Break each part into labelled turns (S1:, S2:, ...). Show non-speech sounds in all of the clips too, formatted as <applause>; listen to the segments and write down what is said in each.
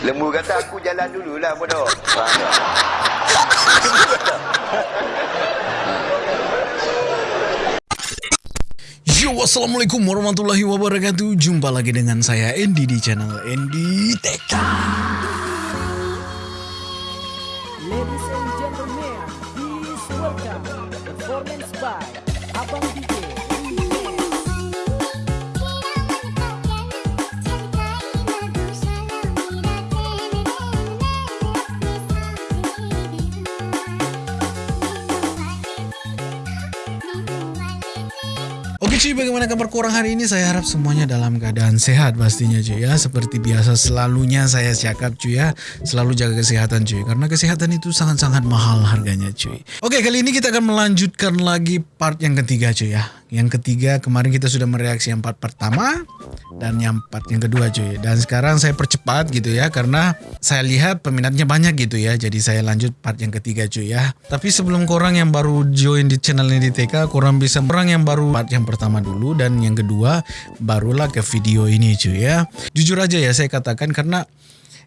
S1: Lembu kata aku jalan dululah bodoh.
S2: Yo, assalamualaikum warahmatullahi wabarakatuh. Jumpa lagi dengan saya Andy di channel Andy TK.
S3: Ladies and gentlemen, please welcome performance by
S2: cuy, bagaimana kabar korang hari ini? Saya harap semuanya dalam keadaan sehat pastinya cuy ya. Seperti biasa selalunya saya cakap cuy ya, selalu jaga kesehatan cuy. Karena kesehatan itu sangat-sangat mahal harganya cuy. Oke, kali ini kita akan melanjutkan lagi part yang ketiga cuy ya. Yang ketiga kemarin kita sudah mereaksi yang part pertama dan yang part yang kedua cuy. Dan sekarang saya percepat gitu ya karena saya lihat peminatnya banyak gitu ya. Jadi saya lanjut part yang ketiga cuy ya. Tapi sebelum korang yang baru join di channel ini di TK, korang bisa orang yang baru part yang pertama dulu dan yang kedua barulah ke video ini cuy ya. Jujur aja ya saya katakan karena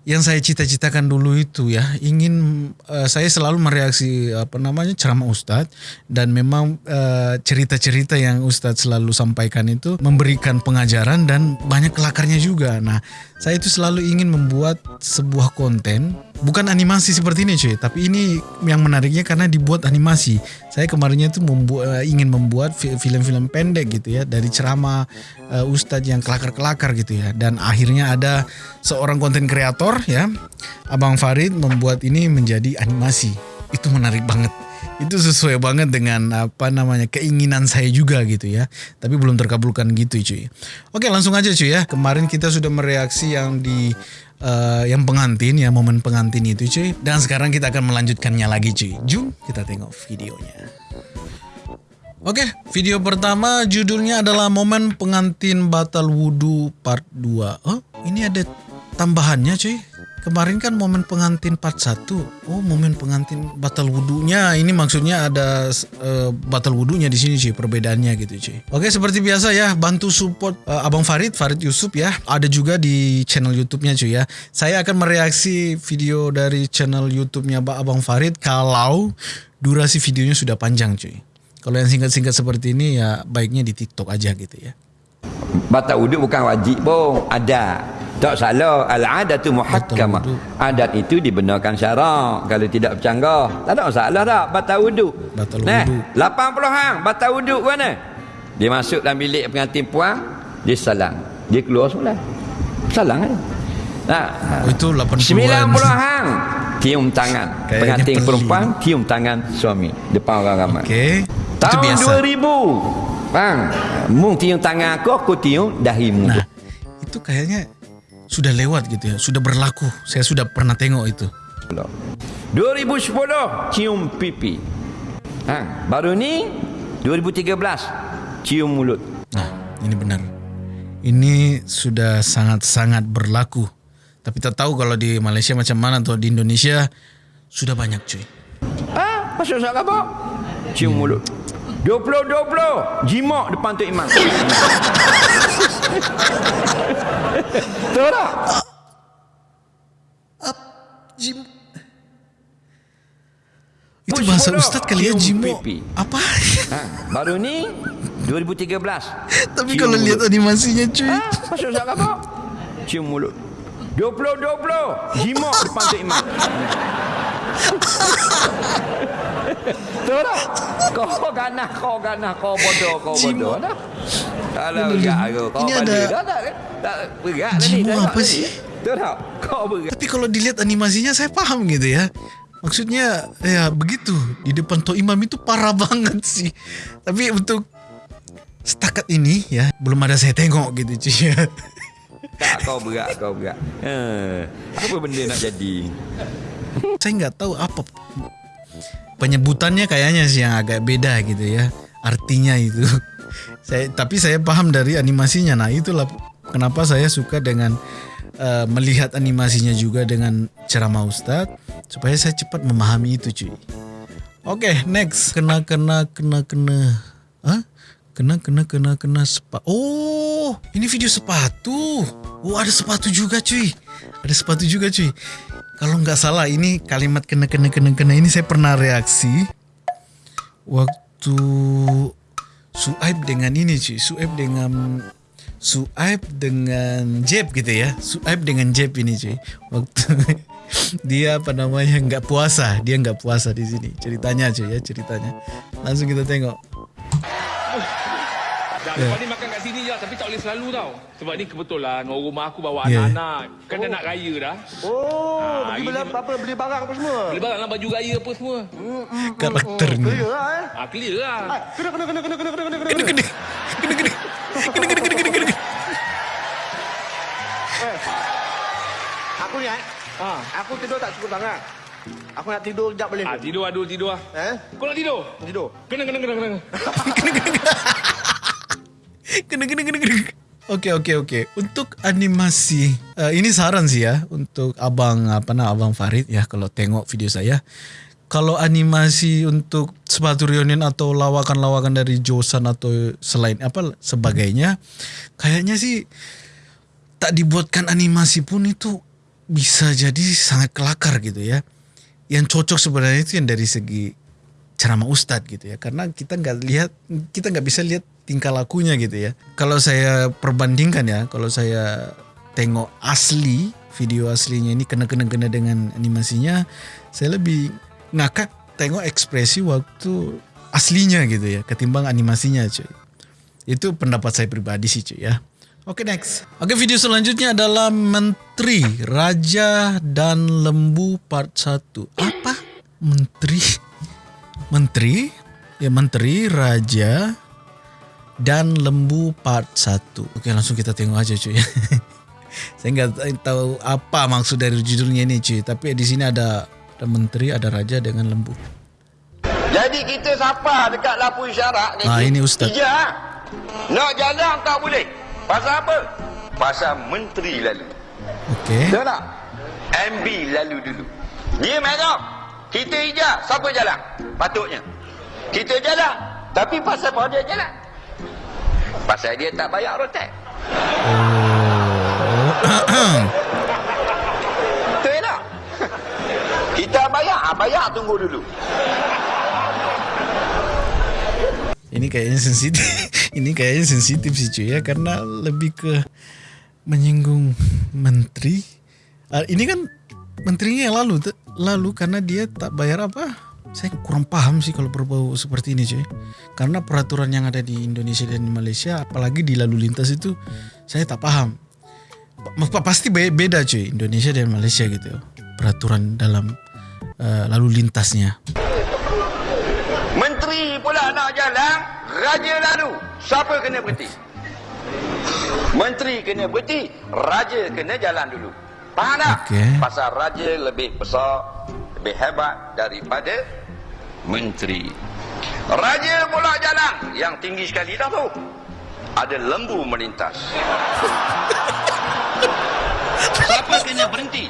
S2: yang saya cita-citakan dulu itu ya ingin uh, saya selalu mereaksi apa namanya ceramah ustadz dan memang uh, cerita-cerita yang ustadz selalu sampaikan itu memberikan pengajaran dan banyak kelakarnya juga. Nah, saya itu selalu ingin membuat sebuah konten bukan animasi seperti ini cuy, tapi ini yang menariknya karena dibuat animasi. Saya kemarinnya itu membuat ingin membuat fi- film-film pendek gitu ya dari ceramah uh, ustadz yang kelakar-kelakar gitu ya dan akhirnya ada seorang konten kreator ya Abang Farid membuat ini menjadi animasi. Itu menarik banget. Itu sesuai banget dengan apa namanya keinginan saya juga gitu ya. Tapi belum terkabulkan gitu cuy. Oke, langsung aja cuy ya. Kemarin kita sudah mereaksi yang di eh, yang pengantin ya momen pengantin itu cuy. Dan sekarang kita akan melanjutkannya lagi cuy. Jom kita tengok videonya. Oke, video pertama judulnya adalah momen pengantin batal wudhu part 2. Oh, ini ada tambahannya cuy. Kemarin kan momen pengantin part 1. Oh, momen pengantin batal wudhunya. Ini maksudnya ada eh, batal wudhunya di sini cuy, perbedaannya gitu cuy. Oke, seperti biasa ya, bantu support eh, Abang Farid, Farid Yusuf ya. Ada juga di channel YouTube-nya cuy ya. Saya akan mereaksi video dari channel YouTube-nya Abang Farid kalau durasi videonya sudah panjang cuy. Kalau yang singkat-singkat seperti ini ya baiknya di TikTok aja gitu ya.
S1: Batal wuduk bukan wajib pun. Ada. Tak salah. Al-adatu muhakkamah.
S2: wuduk.
S1: Adat itu dibenarkan syarak. Kalau tidak bercanggah. Tak ada masalah tak. Batal wuduk.
S2: Batal
S1: Nah,
S2: wuduk.
S1: 80 hang. Batal wuduk mana? Dia masuk dalam bilik pengantin puan. Dia salam. Dia keluar semula. Salam kan? Nah,
S2: itu 80-an.
S1: 90 hang. Tium tangan.
S2: Kayaknya
S1: pengantin perempuan. Tium tangan suami. Depan orang ramai.
S2: Itu
S1: Tahun
S2: biasa.
S1: 2000 Bang Mu tiung tangan aku Aku tiung dahimu
S2: Nah, itu kayaknya sudah lewat gitu ya, sudah berlaku. Saya sudah pernah tengok itu.
S1: 2010 Cium pipi ha, Baru ni 2013 Cium mulut
S2: Nah, ini benar. Ini sudah sangat-sangat berlaku. Tapi tak tahu kalau di Malaysia macam mana atau di Indonesia sudah banyak cuy.
S1: Ah, Masuk saat apa? Cium mulut 20-20 Jimak depan Tok Imam Tahu tak?
S2: Jim. Itu bahasa
S1: Push
S2: Ustadz kali ya
S1: pipi.
S2: Apa?
S1: ha, Baru ni 2013
S2: Tapi
S1: Cium
S2: kalau
S1: mulut.
S2: lihat animasinya cuy.
S1: Ah, masuk saat apa? Cium mulut. 20-20. Jimak depan Tok Imam. Tahu tak? Kau ganah, kau ganah, kau bodoh, kau bodoh. Dah. Kalau berat aku, kau
S2: Ini ada-
S1: Dah tak? Tak berat tadi. Tengok
S2: apa sih?
S1: Tahu tak? Kau berat.
S2: Tapi kalau dilihat animasinya saya paham gitu ya. Maksudnya ya begitu di depan Tok Imam itu parah <laughs> banget sih. Tapi untuk setakat ini ya belum ada saya tengok gitu cuy. <laughs>
S1: Tak, kau berat, kau berat. Eh, apa benda nak jadi?
S2: Saya nggak tahu apa penyebutannya kayaknya sih yang agak beda gitu ya artinya itu. <laughs> Saya tapi saya paham dari animasinya. Nah itulah kenapa saya suka dengan eh, melihat animasinya juga dengan ceramah Ustadz supaya saya cepat memahami itu cuy. Oke, next. Kena kena kena kena. Hah? Kena kena kena kena spa. Oh. Ini video sepatu. Oh ada sepatu juga cuy. Ada sepatu juga cuy. Kalau nggak salah ini kalimat kena kena kena kena ini saya pernah reaksi waktu Suaib dengan ini cuy. Suaib dengan Suaib dengan Jeb gitu ya. Suaib dengan Jeb ini cuy. Waktu <laughs> dia apa namanya nggak puasa, dia nggak puasa di sini. Ceritanya cuy ya ceritanya. Langsung kita tengok.
S4: Dah,
S2: Ya.
S4: lepas ni makan kat sini je tapi tak boleh selalu tau. Sebab ni kebetulan orang rumah aku bawa
S2: Ya.
S4: anak-anak. Kan dah nak raya dah.
S5: Oh,
S4: Ah,
S5: pergi beli apa beli barang apa semua.
S4: Beli barang lah baju raya apa semua.
S2: Karakternya.
S5: Clear lah eh.
S4: Ah, clear lah.
S5: Ah, Kena kena kena kena kena kena kena
S2: Kena kena kena kena kena kena kena kena kena kena.
S5: Eh. Aku ni eh.
S4: Ha.
S5: Aku tidur tak cukup sangat. Aku nak tidur sekejap boleh.
S4: Ah, tidur aduh tidur ah.
S5: Eh?
S4: Kau nak tidur?
S5: Tidur.
S4: Kena kena kena kena.
S2: Kena kena kena kena. Okey okey okey. Untuk animasi uh, ini saran sih ya untuk abang apa nama abang Farid ya kalau tengok video saya. Kalau animasi untuk sepatu reunion atau lawakan-lawakan dari Josan atau selain apa sebagainya, kayaknya sih tak dibuatkan animasi pun itu bisa jadi sangat kelakar gitu ya. Yang cocok sebenarnya itu yang dari segi ceramah ustadz gitu ya karena kita nggak lihat kita nggak bisa lihat tingkah lakunya gitu ya kalau saya perbandingkan ya kalau saya tengok asli video aslinya ini kena kena kena dengan animasinya saya lebih ngakak tengok ekspresi waktu aslinya gitu ya ketimbang animasinya cuy itu pendapat saya pribadi sih cuy ya Oke next. Oke video selanjutnya adalah Menteri Raja dan Lembu part 1. Apa? Menteri Menteri ya Menteri Raja dan Lembu part 1. Oke langsung kita tengok aja cuy. <laughs> Saya nggak tahu apa maksud dari judulnya ini cuy. Tapi di sini ada ada Menteri, ada Raja dengan Lembu.
S1: Jadi kita siapa dekat lampu isyarat ni?
S2: Ah, ini Ustaz.
S1: Ija. Nak jalan tak boleh. Pasal apa? Pasal menteri lalu.
S2: Oke.
S1: Tahu tak? MB lalu dulu. Dia merah. Kita hijau. Siapa jalan? Patutnya. Kita jalan. Tapi pasal apa dia jalan? Pasal dia tak bayar rotek. <coughs> Betul tak? Kita bayar. Ah, bayar tunggu dulu.
S2: Ini kayaknya sensitif. <laughs> Ini kayaknya sensitif sih cuy ya karena lebih ke menyinggung menteri. Ah, ini kan menterinya yang lalu lalu karena dia tak bayar apa? Saya kurang paham sih kalau berbau seperti ini cuy. Karena peraturan yang ada di Indonesia dan di Malaysia apalagi di lalu lintas itu saya tak paham. Pa- pa- Pasti be- beda cuy Indonesia dan Malaysia gitu. Peraturan dalam eh, lalu lintasnya.
S1: Menteri pula nak jalan, raja lalu. Siapa kena berhenti? Menteri kena berhenti, raja kena jalan dulu. Faham tak?
S2: Okey.
S1: Pasal raja lebih besar, lebih hebat daripada menteri. Raja pula jalan, yang tinggi sekali dah tu. Ada lembu melintas. Siapa kena berhenti?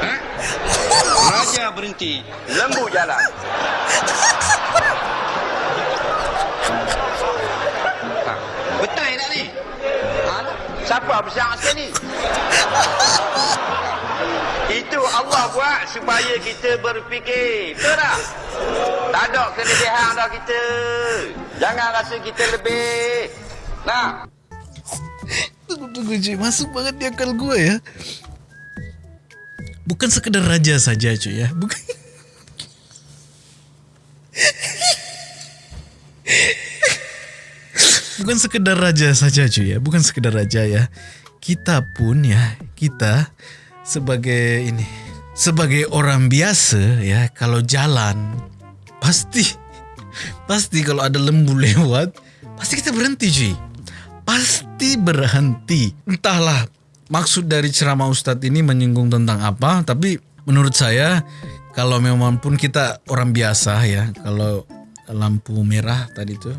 S1: Ha? Raja berhenti, lembu jalan. Ha, ni? Siapa besar sekali? Allah buat supaya kita berfikir. Betul tak? Tak ada kelebihan dah kita. Jangan rasa kita lebih. Nah,
S2: Tunggu tunggu cuy Masuk banget di akal gue ya Bukan sekedar raja saja cuy ya Bukan Bukan sekedar raja saja cuy ya Bukan sekedar raja ya Kita pun ya Kita Sebagai ini Sebagai orang biasa ya Kalau jalan Pasti Pasti kalau ada lembu lewat Pasti kita berhenti cuy pasti berhenti. Entahlah maksud dari ceramah Ustadz ini menyinggung tentang apa, tapi menurut saya kalau memang pun kita orang biasa ya, kalau lampu merah tadi itu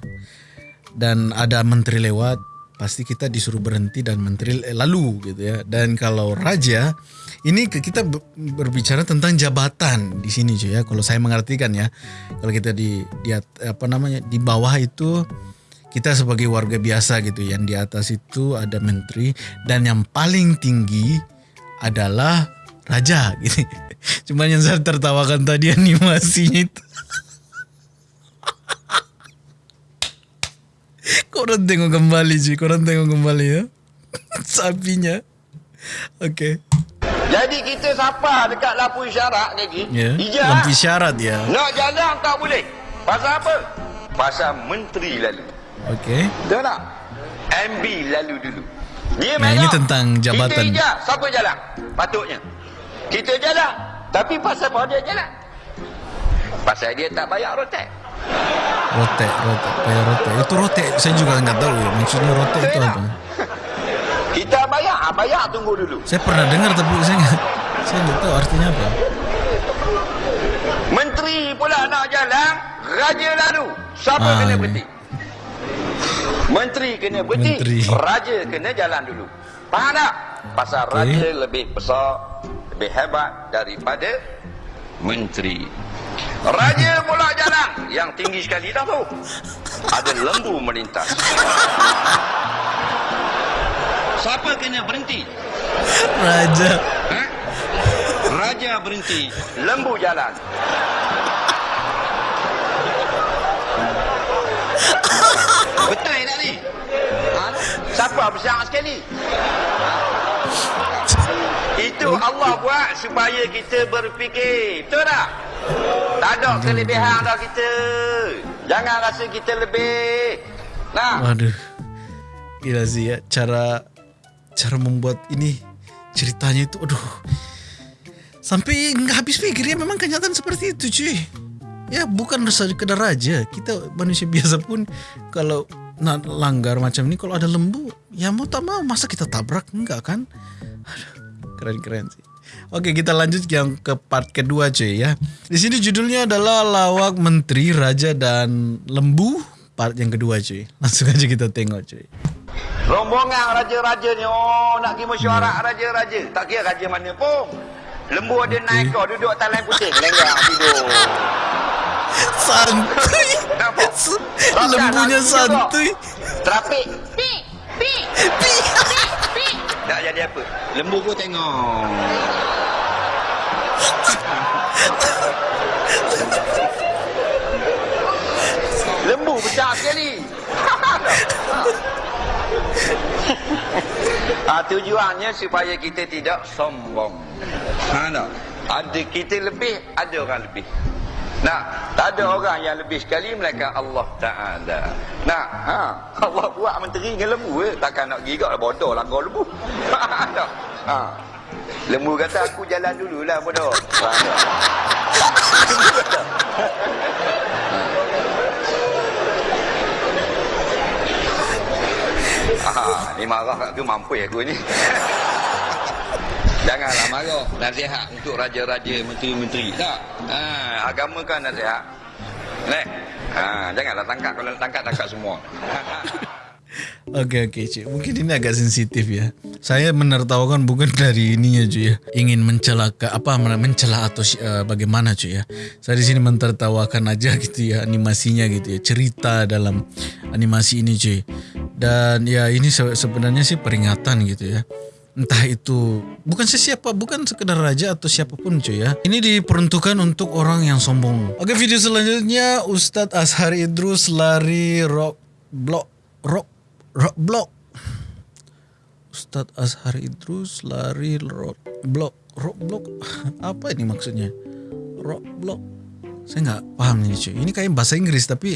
S2: dan ada menteri lewat, pasti kita disuruh berhenti dan menteri lalu gitu ya. Dan kalau raja ini kita be- berbicara tentang jabatan di sini cuy ya. Kalau saya mengartikan ya, kalau kita di di at- apa namanya di bawah itu kita sebagai warga biasa gitu yang di atas itu ada menteri dan yang paling tinggi adalah raja gitu. <laughs> Cuman yang saya tertawakan tadi animasinya itu. <laughs> Korang tengok kembali cuy, korang tengok kembali ya. <laughs> Sapinya. Okey.
S1: Jadi kita siapa dekat lampu isyarat lagi?
S2: Ya.
S1: Ijaz.
S2: Lampu isyarat ya.
S1: Nak jalan tak boleh. Pasal apa? Pasal menteri lalu.
S2: Okey.
S1: Betul tak? MB lalu dulu. Dia
S2: Nah, ini tentang jabatan.
S1: Kita ijaz. Siapa jalan? Patutnya. Kita jalan. Tapi pasal apa dia jalan? Pasal dia tak bayar rotek.
S2: Rotek, rotek, payah rotek. Itu rotek, saya juga enggak tahu ya. Maksudnya rotek itu apa?
S1: Kita bayar. Ah, Bayar tunggu dulu.
S2: Saya pernah dengar tapi saya enggak, saya enggak tahu artinya apa.
S1: Menteri pula nak jalan. Raja lalu. Siapa
S2: Ah,
S1: kena
S2: ya.
S1: berhenti? Menteri kena berhenti.
S2: Menteri.
S1: Raja kena jalan dulu. Faham tak? Pasal
S2: Okey.
S1: raja lebih besar, lebih hebat daripada menteri. Raja pula jalan. Yang tinggi sekali dah tu. Ada lembu melintas. Siapa kena berhenti?
S2: Raja.
S1: Ha? Raja berhenti, lembu jalan. Betul tak ni? Ha? Siapa besar sekali? Itu Allah buat supaya kita berfikir. Betul tak? Tak ada kelebihan dah kita. Jangan rasa kita lebih. Nah,
S2: Waduh. Gila sih ya cara cara membuat ini ceritanya itu aduh. Sampai nggak habis pikir ya memang kenyataan seperti itu cuy. Ya bukan sekedar raja, kita manusia biasa pun kalau langgar macam ini kalau ada lembu ya mau tak mau masa kita tabrak enggak kan? Aduh, keren-keren sih. Oke kita lanjut yang ke part kedua cuy ya. Di sini judulnya adalah lawak menteri raja dan lembu part yang kedua cuy. <laughs> Langsung aja kita tengok cuy.
S1: Rombongan raja-raja ni oh nak pergi mesyuarat raja-raja. Tak kira raja mana pun. Lembu ada naik kau duduk atas lain putih lenggang tidur. <laughs>
S2: Santuy. <laughs> Lembunya santuy.
S1: Terapik. Pi, pi, pi, Tak jadi apa. Lembu pun tengok. Lembu besar sekali. Ah tujuannya supaya kita tidak sombong. Ha tak? Ada kita lebih, ada orang lebih. Nah, tak ada orang yang lebih sekali melainkan Allah Taala. Nah, ha, <laughs> Allah buat menteri dengan lembu eh. Takkan nak gigak bodoh lah kau lembu. <laughs> Ha. Lembu kata aku jalan dululah bodoh. <laughs> Ha, ni marah aku mampu aku ni. Janganlah marah. Nasihat untuk raja-raja, menteri-menteri. Tak. Ha, agama kan nasihat. Leh. Ha, janganlah tangkap. Kalau tangkap, tangkap semua.
S2: Oke oke cuy, mungkin ini agak sensitif ya. Saya menertawakan bukan dari ininya cuy ya, ingin mencelaka apa mencela atau uh, bagaimana cuy ya. Saya di sini mentertawakan aja <laughs> gitu ya animasinya gitu ya, cerita dalam animasi ini cuy. Dan ya ini se- sebenarnya sih peringatan gitu ya. Entah itu bukan sesiapa, bukan sekedar raja atau siapapun cuy ya. Ini diperuntukkan untuk orang yang sombong. Oke video selanjutnya Ustadz Ashar Idrus lari rock block rock rock block. Ustadz Ashar Idrus lari rock block rock block <laughs> apa ini maksudnya? Rock block. Saya nggak paham ini cuy. Ini kayak bahasa Inggris tapi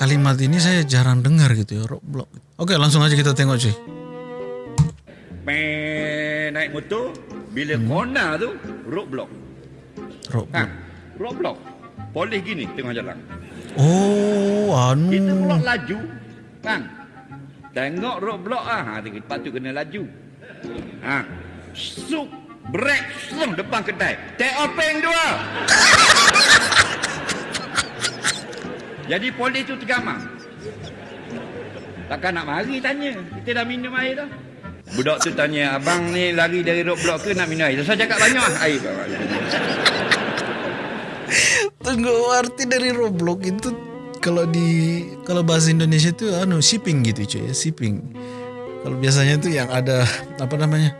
S2: kalimat ini saya jarang dengar gitu ya rock block. Oke langsung aja kita tengok cuy.
S6: Motor bila hmm. kona tu roadblock.
S2: Rock
S6: Ha,
S2: block.
S6: roadblock. Polis gini tengah jalan.
S2: Oh, anu.
S6: Kita pula laju. Kan? Tengok roadblock ah, ha kita patut kena laju. Ha. Suk brek slung depan kedai. Take openg dua. <laughs> Jadi polis tu tergamam. Takkan nak mari tanya. Kita dah minum air dah. Budak tu tanya, abang ni lari dari roadblock ke nak minum air? Saya cakap banyak air.
S2: Tunggu arti dari Roblox itu kalau di kalau bahasa Indonesia itu anu shipping gitu cuy ya shipping kalau biasanya itu yang ada apa namanya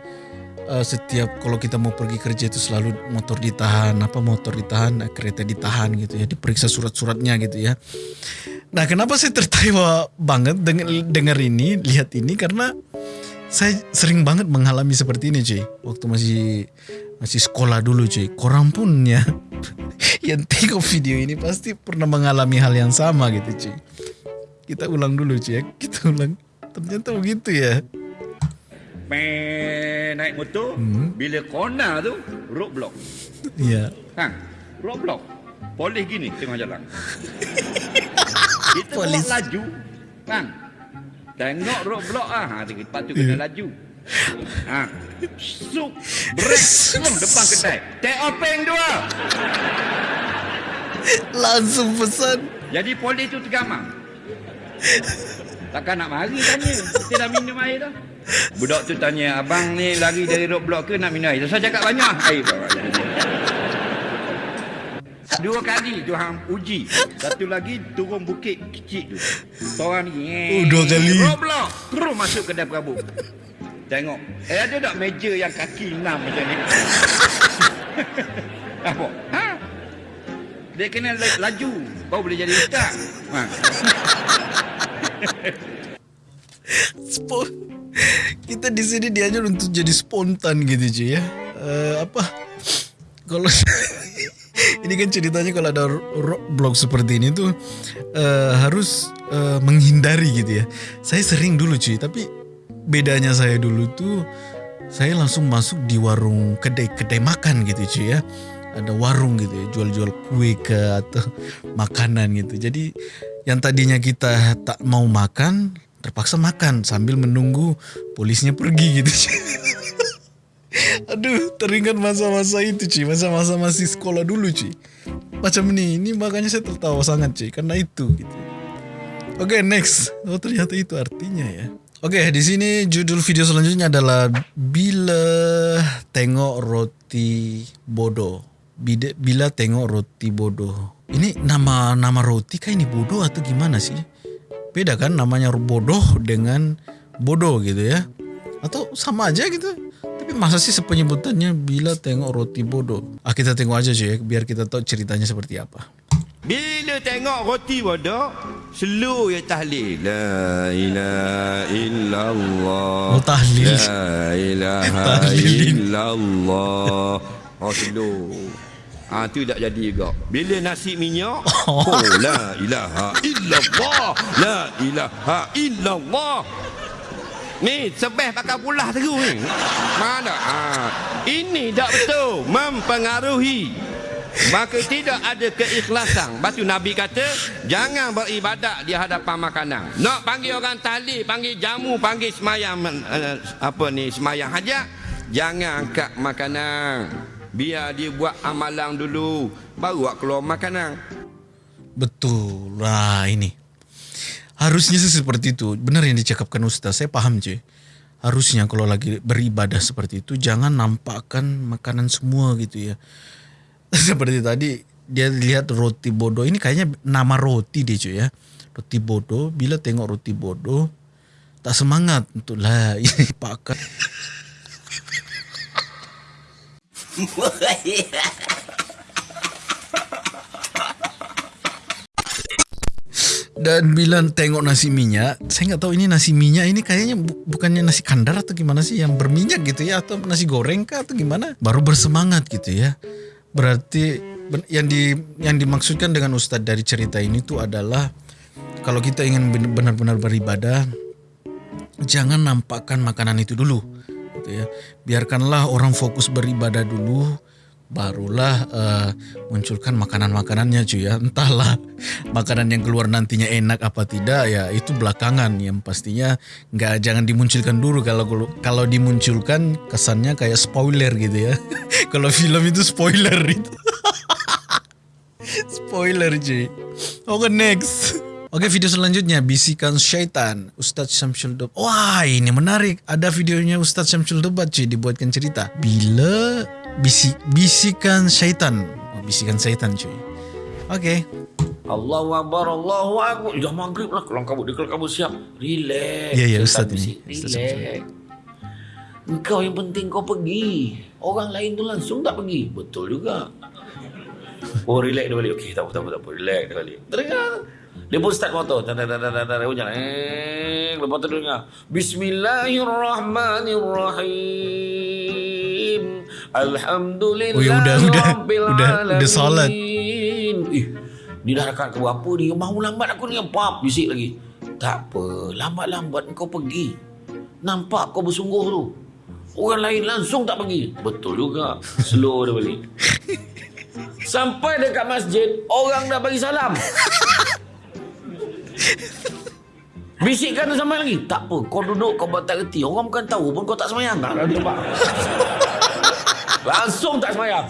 S2: eh, setiap kalau kita mau pergi kerja itu selalu motor ditahan apa motor ditahan eh, kereta ditahan gitu ya diperiksa surat-suratnya gitu ya nah kenapa saya tertawa banget dengar dengar ini lihat ini karena saya sering banget mengalami seperti ini cuy waktu masih masih sekolah dulu cuy korang pun ya <laughs> yang tengok video ini pasti pernah mengalami hal yang sama gitu cuy kita ulang dulu cuy ya <laughs> kita ulang ternyata begitu ya
S7: Peh, naik motor, bila kona tu, roadblock.
S2: Iya
S7: Ha, roadblock. Polis gini tengah jalan. <laughs> Kita
S2: Polis.
S7: Polis. laju. Bang. Tengok roadblock ah. Ha, lepas tu kena laju. Ha. Suk. Brek. Selum depan kedai. Take off peng dua.
S2: langsung pesan
S7: Jadi polis tu tergamang. Takkan nak mari tanya. Kita dah minum air dah. Budak tu tanya, abang ni lari dari roadblock ke nak minum air? Saya cakap banyak. Air bawa. Dua kali tu hang uji. Satu lagi turun bukit kecil tu. Seorang ni.
S2: Oh, dua kali.
S7: Roadblock. Terus masuk kedai perabot. Tengok. Eh ada tak meja yang kaki enam macam ni? <laughs> Apa? Ha? Dia kena la- laju. Baru boleh jadi ustaz. Ha. <laughs>
S2: Spon kita di sini diajar untuk jadi spontan gitu cuy ya Eh, apa kalau <laughs> ini kan ceritanya kalau ada roadblock seperti ini tuh eh, harus eh, menghindari gitu ya. Saya sering dulu cuy tapi bedanya saya dulu tuh saya langsung masuk di warung kedai-kedai makan gitu cuy ya. Ada warung gitu ya jual-jual kue ke atau <laughs> makanan gitu. Jadi yang tadinya kita tak mau makan terpaksa makan sambil menunggu polisnya pergi gitu cuy. <laughs> Aduh, teringat masa-masa itu cuy, masa-masa masih sekolah dulu cuy. Macam ini, ini makanya saya tertawa sangat cuy, karena itu gitu. Oke, next. Oh, ternyata itu artinya ya. Oke, di sini judul video selanjutnya adalah bila tengok roti bodoh. Bila, bila tengok roti bodoh. Ini nama nama roti kah ini bodoh atau gimana sih? Beda kan namanya bodoh dengan bodoh gitu ya. Atau sama aja gitu. Masa sih sepenyebutannya bila tengok roti bodoh. Ah kita tengok aja ya, biar kita tahu ceritanya seperti apa.
S1: Bila tengok roti bodoh, slow ya tahlil. La ilaha illallah.
S2: Oh, tahlil.
S1: La ilaha <laughs> illallah. Oh, slow. Ah tu tak jadi juga. Bila nasi minyak, <laughs>
S2: oh
S1: la ilaha illallah. La ilaha illallah. Ni sebeh pakai pulah terus ni. Mana? Ah, ini tak betul. Mempengaruhi. Maka tidak ada keikhlasan. Batu Nabi kata, jangan beribadat di hadapan makanan. Nak panggil orang tahlil, panggil jamu, panggil semayang uh, apa ni, semayang hajat, jangan angkat makanan. Biar dia buat amalan dulu, baru awak keluar makanan.
S2: Betul. Nah ini. Harusnya sih seperti itu. Benar yang dicakapkan Ustaz. Saya paham cuy. Harusnya kalau lagi beribadah seperti itu jangan nampakkan makanan semua gitu ya. <laughs> seperti tadi dia lihat roti bodoh. Ini kayaknya nama roti deh cuy ya. Roti bodoh. Bila tengok roti bodoh tak semangat untuk lah <laughs> ini pakai. Dan bila tengok nasi minyak, saya nggak tahu ini nasi minyak ini kayaknya bu- bukannya nasi kandar atau gimana sih yang berminyak gitu ya atau nasi goreng kah atau gimana? Baru bersemangat gitu ya. Berarti yang di yang dimaksudkan dengan ustadz dari cerita ini tuh adalah kalau kita ingin ben- benar-benar beribadah, jangan nampakkan makanan itu dulu, gitu ya. Biarkanlah orang fokus beribadah dulu, barulah eh, munculkan makanan-makanannya cuy ya. Entahlah <laughs> makanan yang keluar nantinya enak apa tidak ya itu belakangan yang pastinya nggak jangan dimunculkan dulu kalau kalau dimunculkan kesannya kayak spoiler gitu ya. <laughs> kalau film itu spoiler itu. <laughs> spoiler cuy. Oke next. Oke video selanjutnya bisikan syaitan Ustadz Syamsul Dobat. Wah ini menarik. Ada videonya Ustadz Syamsul Dobat cuy dibuatkan cerita. Bila bisi, bisikan syaitan. Oh, bisikan syaitan cuy. Oke.
S8: Allahu Akbar, Allahu Akbar. Dah maghrib lah. Kabut. Dia kelang kabut siap. Relax.
S2: Ya, ya,
S8: Ustaz
S2: Ustaz ini.
S8: bisik.
S2: Ustaz
S8: Relax. Engkau yang penting kau pergi. Orang lain tu langsung tak pergi. Betul juga. Oh, relax dia balik. Okey, tak apa, tak apa, tak apa. Relax dia balik. Dengar. Dia pun start motor. Tak, tak, tak, tak, tak. Dia pun jalan. Eh, lepas tu dengar. Bismillahirrahmanirrahim. Alhamdulillah.
S2: Oh, ya, udah, udah. Udah, udah solat.
S8: alamin. Eh, dia dah dekat ke berapa ni? Mau lambat aku ni. Pap, bisik lagi. Tak apa. Lambat-lambat kau pergi. Nampak kau bersungguh tu. Orang lain langsung tak pergi. Betul juga. Slow dia balik. <laughs> Sampai dekat masjid, orang dah bagi salam. Bisikkan tu sampai lagi. Tak apa, kau duduk, kau buat tak reti. Orang bukan tahu pun kau tak semayang. Tak ada tempat. Langsung tak semayang.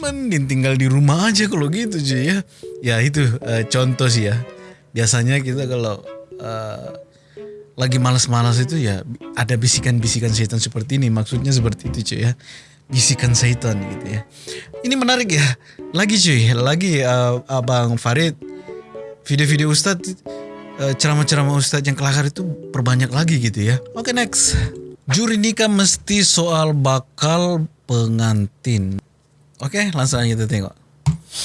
S2: Mending tinggal di rumah aja kalau gitu cuy ya. Ya itu eh, contoh sih ya. Biasanya kita kalau eh, lagi malas-malas itu ya ada bisikan-bisikan setan seperti ini. Maksudnya seperti itu cuy ya. Bisikan setan gitu ya. Ini menarik ya. Lagi cuy, lagi eh, Abang Farid video-video Ustadz ceramah-ceramah Ustadz yang kelakar itu perbanyak lagi gitu ya. Oke next. Juri nikah mesti soal bakal pengantin. Oke, langsung kita tengok.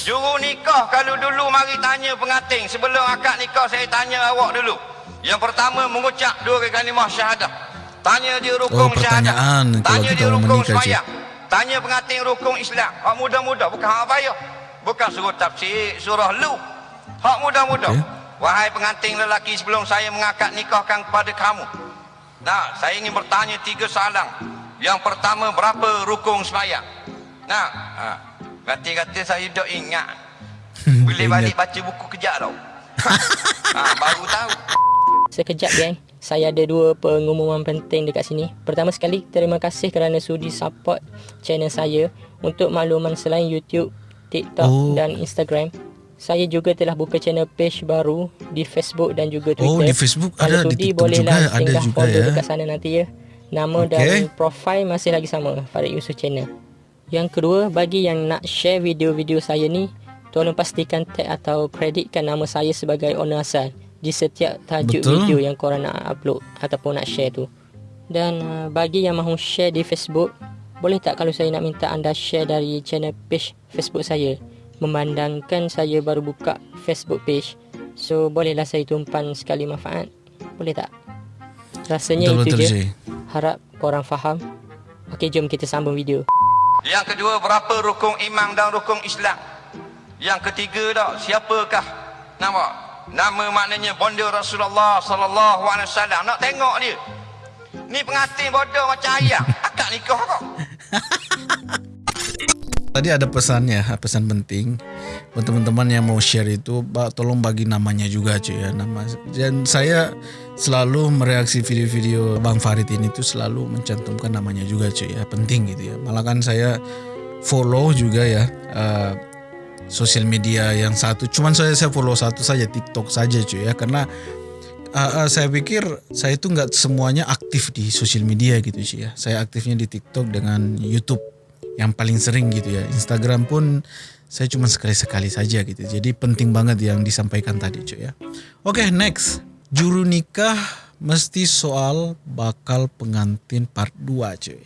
S1: Juru nikah kalau dulu mari tanya pengantin sebelum akad nikah saya tanya awak dulu. Yang pertama mengucap dua kalimah syahadah. Tanya dia rukun
S2: Oh,
S1: syahadah. Tanya dia rukun sembahyang. Tanya pengantin rukun Islam. Hak muda-muda bukan hak payah. Bukan suruh tafsir surah lu. Hak muda-muda.
S2: Okey.
S1: Wahai pengantin lelaki sebelum saya mengakad nikahkan kepada kamu. Nah, saya ingin bertanya tiga soalan. Yang pertama, berapa rukun sembahyang? Nah, ha. kata-kata saya dah ingat. <laughs> Boleh balik baca buku kejap tau. <laughs> ha, baru tahu.
S9: Sekejap geng, saya ada dua pengumuman penting dekat sini. Pertama sekali, terima kasih kerana sudi support channel saya untuk makluman selain YouTube, TikTok
S2: Oh.
S9: dan Instagram. Saya juga telah buka channel page baru di Facebook dan juga Twitter.
S2: Oh, di Facebook
S9: Kalau
S2: ada, di
S9: sudi,
S2: TikTok
S9: bolehlah
S2: juga ada
S9: singgah
S2: juga
S9: follow
S2: ya.
S9: dekat sana nanti ya. Nama
S2: Okey.
S9: dan profil masih lagi sama, Farid Yusof Channel. Yang kedua, bagi yang nak share video-video saya ni, tolong pastikan tag atau kreditkan nama saya sebagai owner asal di setiap tajuk
S2: Betul.
S9: video yang korang nak upload ataupun nak share tu. Dan uh, bagi yang mahu share di Facebook, boleh tak kalau saya nak minta anda share dari channel page Facebook saya? Memandangkan saya baru buka Facebook page. So bolehlah saya tumpan sekali manfaat. Boleh tak? Rasanya
S2: Betul-betul,
S9: itu je.
S2: Syed.
S9: Harap korang faham. Okey, jom kita sambung video.
S1: Yang kedua, berapa rukun iman dan rukun Islam? Yang ketiga dah, siapakah nama? Nama maknanya bonda Rasulullah sallallahu alaihi wasallam. Nak tengok dia. Ni pengantin bodoh macam ayam. Akad nikah kau. <laughs>
S2: Tadi ada pesannya, pesan penting buat teman-teman yang mau share itu, tolong bagi namanya juga cuy ya nama. Dan saya selalu mereaksi video-video Bang Farid ini tuh selalu mencantumkan namanya juga cuy ya, penting gitu ya. Malah kan saya follow juga ya eh, sosial media yang satu, cuman saya saya follow satu saja TikTok saja cuy ya, karena uh, uh, saya pikir saya itu nggak semuanya aktif di sosial media gitu sih ya. Saya aktifnya di TikTok dengan YouTube yang paling sering gitu ya. Instagram pun saya cuma sekali-sekali saja gitu. Jadi penting banget yang disampaikan tadi cuy ya. Oke next. Juru nikah mesti soal bakal pengantin part 2 cuy.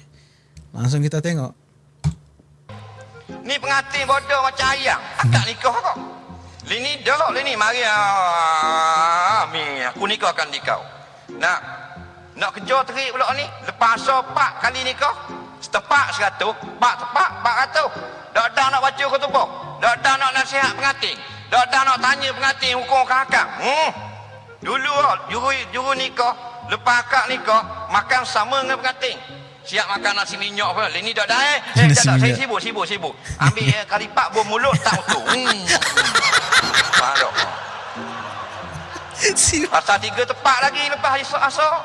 S2: Langsung kita tengok.
S1: Ni pengantin bodoh macam ayam. Akad nikah kau. Lini dah, lini mari ah, mi aku nikahkan di kau. Nak nak kerja terik pula ni. Lepas so pak kali nikah. Setepak seratus, pak tepak, pak ratus. Dak dah nak baca kutubah. Dak dah nak nasihat pengantin. Dak dah nak tanya pengantin hukum kakak. Hmm. Dulu ah, juru juru nikah, lepas akad nikah, makan sama dengan pengantin. Siap makan nasi minyak pun. Ini dak dah eh. <laughs> Eh, tak, saya sibuk, sibuk, sibuk. Ambil eh, kali pak bom mulut tak utuh. Hmm. <laughs> Faham tak? Asal tiga tepat lagi lepas esok-esok.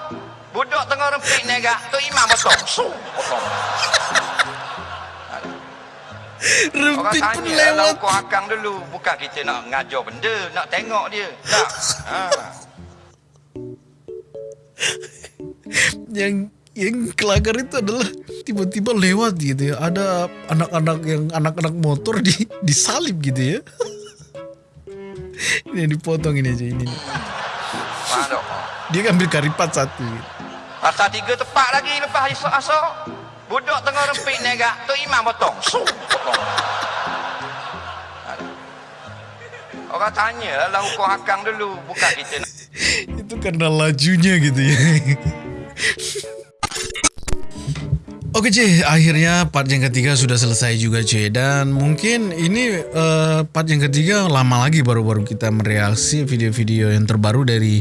S1: Budak tengah rempit negak. Tu imam potong. Su, potong. Orang
S2: Rempit pun lewat.
S1: hukum akang dulu. Bukan kita nak ngajar benda. Nak tengok dia. Tak. Ha. <laughs>
S2: Yang yang kelakar itu adalah tiba-tiba lewat gitu ya ada anak-anak yang anak-anak motor di disalib gitu ya <laughs> ini dipotong ini aja ini dia ambil karipat satu
S1: Asal tiga tepat lagi lepas esok-esok. Budak tengah rempik negak. Tu imam potong. Orang tanya lah hukum akang dulu. Bukan kita <laughs>
S2: itu karena lajunya gitu ya <laughs> Oke cuy, akhirnya part yang ketiga sudah selesai juga cuy Dan mungkin ini eh, part yang ketiga lama lagi baru-baru kita mereaksi video-video yang terbaru dari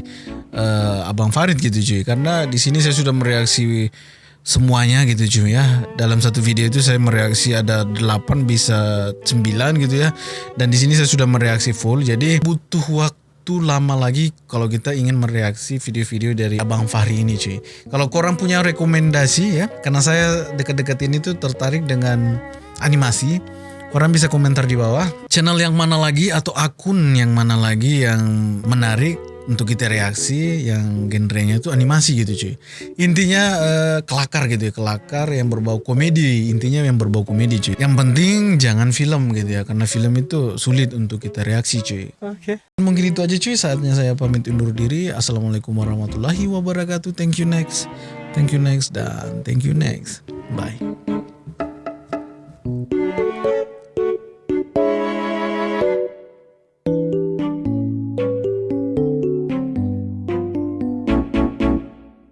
S2: eh, Abang Farid gitu cuy. Karena di sini saya sudah mereaksi semuanya gitu cuy ya. Dalam satu video itu saya mereaksi ada 8 bisa 9 gitu ya. Dan di sini saya sudah mereaksi full. Jadi butuh waktu waktu lama lagi kalau kita ingin mereaksi video-video dari Abang Fahri ini cuy. Kalau korang punya rekomendasi ya, karena saya dekat-dekat ini tuh tertarik dengan animasi, korang bisa komentar di bawah. Channel yang mana lagi atau akun yang mana lagi yang menarik untuk kita reaksi yang genrenya itu animasi gitu cuy. Intinya eh, kelakar gitu ya, kelakar yang berbau komedi, intinya yang berbau komedi cuy. Yang penting jangan film gitu ya, karena film itu sulit untuk kita reaksi cuy. Oke. Mungkin itu aja cuy, saatnya saya pamit undur diri. Assalamualaikum warahmatullahi wabarakatuh. Thank you next. Thank you next dan thank you next. Bye.